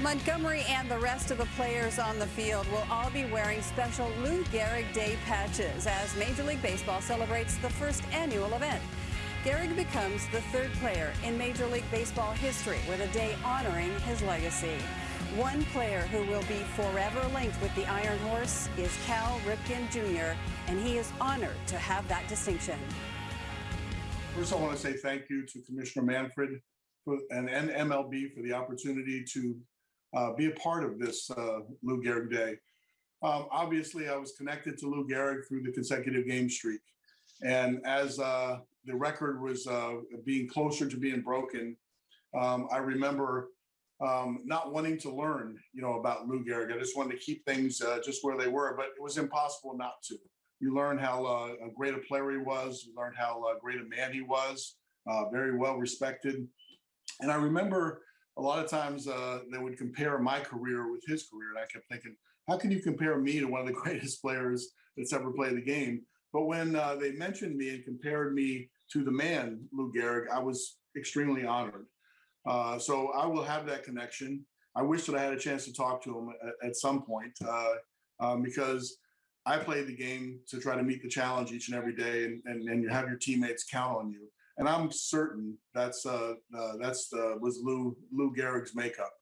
Montgomery and the rest of the players on the field will all be wearing special Lou Gehrig Day patches as Major League Baseball celebrates the first annual event. Gehrig becomes the third player in Major League Baseball history with a day honoring his legacy. One player who will be forever linked with the Iron Horse is Cal Ripken Jr., and he is honored to have that distinction. First, I want to say thank you to Commissioner Manfred for, and, and MLB for the opportunity to uh, be a part of this uh, Lou Gehrig Day. Um, obviously, I was connected to Lou Gehrig through the consecutive game streak. And as uh, the record was uh, being closer to being broken, um, I remember um, not wanting to learn, you know, about Lou Gehrig. I just wanted to keep things uh, just where they were, but it was impossible not to. You learn how uh, great a player he was. You learn how great a man he was. Very well respected. And I remember a lot of times uh, they would compare my career with his career, and I kept thinking, how can you compare me to one of the greatest players that's ever played the game? But when uh, they mentioned me and compared me to the man, Lou Gehrig, I was extremely honored. Uh, so I will have that connection. I wish that I had a chance to talk to him at, at some point uh, um, because I played the game to try to meet the challenge each and every day, and, and, and you have your teammates count on you. And I'm certain that's uh, uh, that's was Lou Lou Gehrig's makeup.